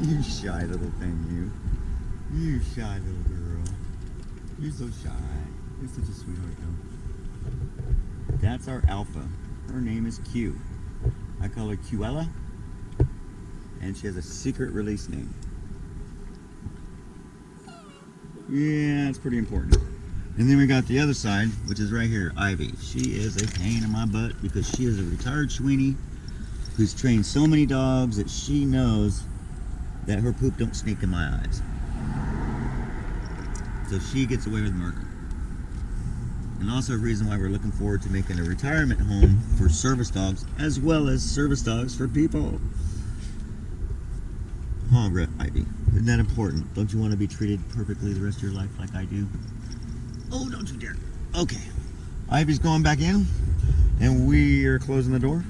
You shy little thing, you. You shy little girl. You're so shy. You're such a sweetheart, though. That's our alpha. Her name is Q. I call her Qella. And she has a secret release name. Yeah, it's pretty important. And then we got the other side, which is right here, Ivy. She is a pain in my butt because she is a retired Sweeney who's trained so many dogs that she knows that her poop don't sneak in my eyes. So she gets away with murder. And also a reason why we're looking forward to making a retirement home for service dogs as well as service dogs for people. Huh, Ivy. Isn't that important? Don't you want to be treated perfectly the rest of your life like I do? Oh, don't you dare. Okay. Ivy's going back in, and we are closing the door.